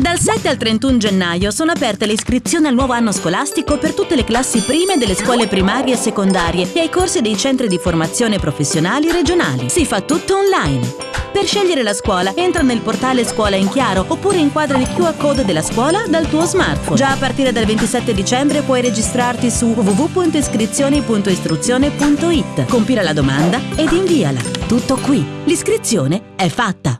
Dal 7 al 31 gennaio sono aperte le iscrizioni al nuovo anno scolastico per tutte le classi prime delle scuole primarie e secondarie e ai corsi dei centri di formazione professionali regionali. Si fa tutto online. Per scegliere la scuola, entra nel portale Scuola in Chiaro oppure inquadra il QR code della scuola dal tuo smartphone. Già a partire dal 27 dicembre puoi registrarti su www.iscrizioni.istruzione.it. Compila la domanda ed inviala. Tutto qui. L'iscrizione è fatta.